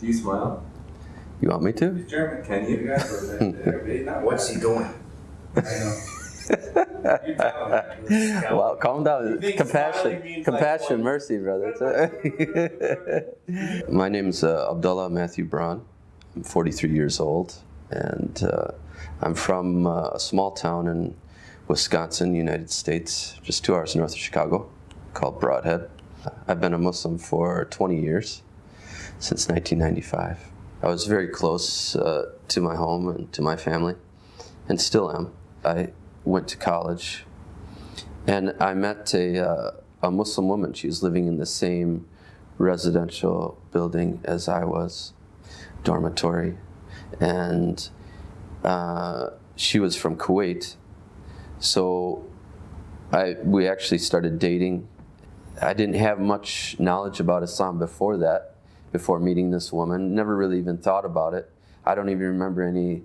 Do you smile? You want me to? He's German. Can you? What's he doing? I know. You tell him. Well, calm down. You think smiling Compassion, compassion, like mercy, brother. My name's uh, Abdullah Matthew Braun. I'm 43 years old, and uh, I'm from uh, a small town in Wisconsin, United States, just two hours north of Chicago, called Brodhead. I've been a Muslim for 20 years, since 1995. I was very close uh, to my home and to my family, and still am. I went to college, and I met a, uh, a Muslim woman. She was living in the same residential building as I was, dormitory, and uh, she was from Kuwait. So I, we actually started dating. I didn't have much knowledge about Islam before that, before meeting this woman. Never really even thought about it. I don't even remember any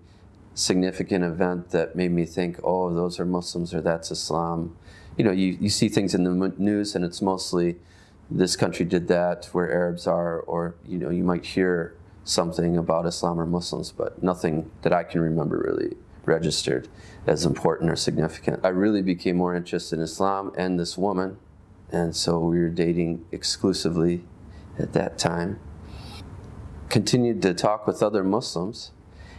significant event that made me think, oh, those are Muslims or that's Islam. You know, you, you see things in the news and it's mostly this country did that, where Arabs are, or, you know, you might hear something about Islam or Muslims, but nothing that I can remember really registered as important or significant. I really became more interested in Islam and this woman, and so we were dating exclusively at that time. Continued to talk with other Muslims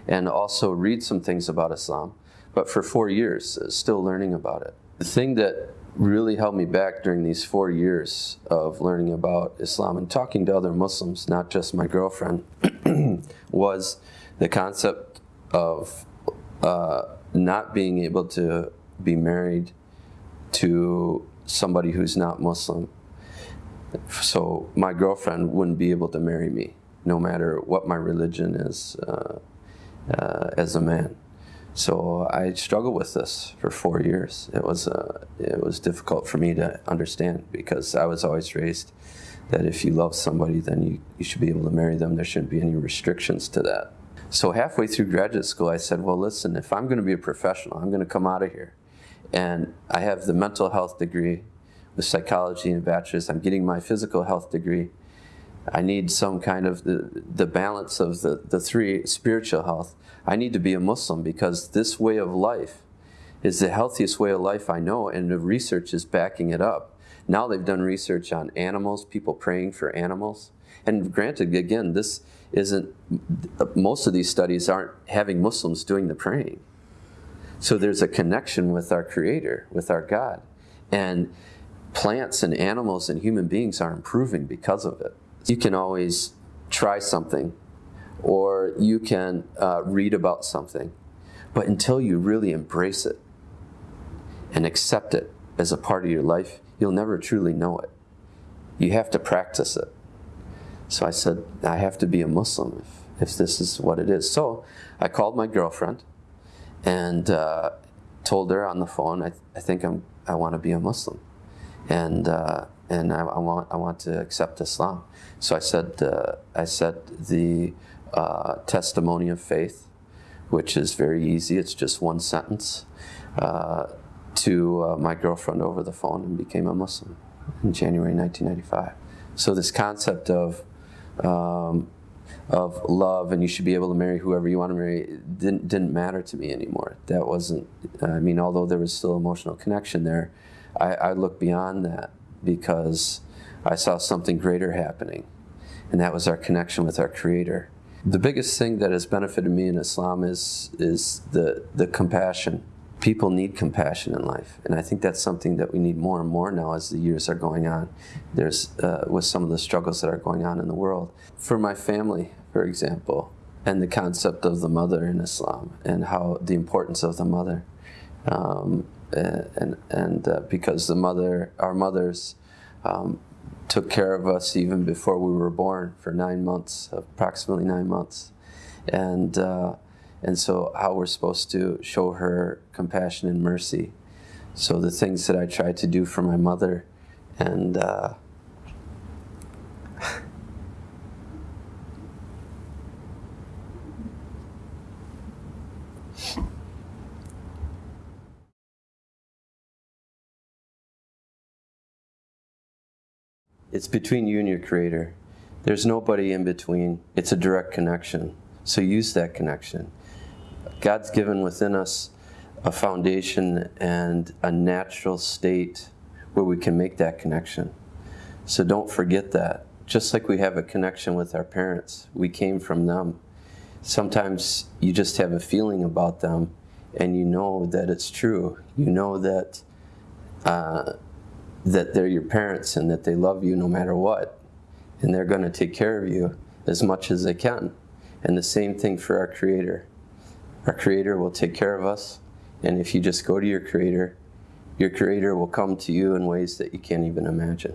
and also read some things about Islam, but for four years, uh, still learning about it. The thing that really held me back during these four years of learning about Islam and talking to other Muslims, not just my girlfriend, was the concept of uh, not being able to be married to somebody who's not Muslim. So my girlfriend wouldn't be able to marry me, no matter what my religion is uh, uh, as a man. So I struggled with this for four years. It was uh, it was difficult for me to understand because I was always raised that if you love somebody, then you, you should be able to marry them. There shouldn't be any restrictions to that. So halfway through graduate school, I said, well, listen, if I'm going to be a professional, I'm going to come out of here. And I have the mental health degree with psychology and bachelor's. I'm getting my physical health degree. I need some kind of the, the balance of the, the three spiritual health. I need to be a Muslim because this way of life is the healthiest way of life I know, and the research is backing it up. Now they've done research on animals, people praying for animals. And granted, again, this isn't, most of these studies aren't having Muslims doing the praying. So there's a connection with our Creator, with our God. And plants and animals and human beings are improving because of it. You can always try something or you can uh, read about something, but until you really embrace it and accept it as a part of your life, you'll never truly know it. You have to practice it. So I said, I have to be a Muslim if, if this is what it is. So I called my girlfriend and uh, told her on the phone, I, I think I'm, I want to be a Muslim. And, uh, and I, I, want, I want to accept Islam. So I said, uh, I said the uh, testimony of faith, which is very easy, it's just one sentence, uh, to uh, my girlfriend over the phone and became a Muslim in January 1995. So this concept of um, of love and you should be able to marry whoever you want to marry didn't didn't matter to me anymore. That wasn't. I mean, although there was still emotional connection there, I, I looked beyond that because I saw something greater happening, and that was our connection with our Creator. The biggest thing that has benefited me in Islam is is the the compassion people need compassion in life, and I think that's something that we need more and more now as the years are going on. There's uh, with some of the struggles that are going on in the world. For my family, for example, and the concept of the mother in Islam and how the importance of the mother, um, and and uh, because the mother, our mothers. Um, took care of us even before we were born for nine months, approximately nine months, and uh, and so how we're supposed to show her compassion and mercy. So the things that I tried to do for my mother, and uh, it's between you and your creator. There's nobody in between. It's a direct connection. So use that connection. God's given within us a foundation and a natural state where we can make that connection. So don't forget that. Just like we have a connection with our parents, we came from them. Sometimes you just have a feeling about them and you know that it's true. You know that uh, that they're your parents and that they love you no matter what. And they're going to take care of you as much as they can. And the same thing for our Creator. Our Creator will take care of us. And if you just go to your Creator, your Creator will come to you in ways that you can't even imagine.